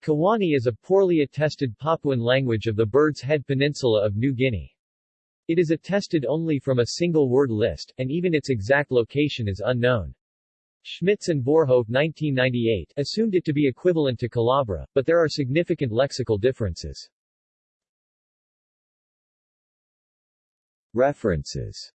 Kawani is a poorly attested Papuan language of the Bird's Head Peninsula of New Guinea. It is attested only from a single word list, and even its exact location is unknown. Schmitz and Voorhoeve 1998 assumed it to be equivalent to Kalabra, but there are significant lexical differences. References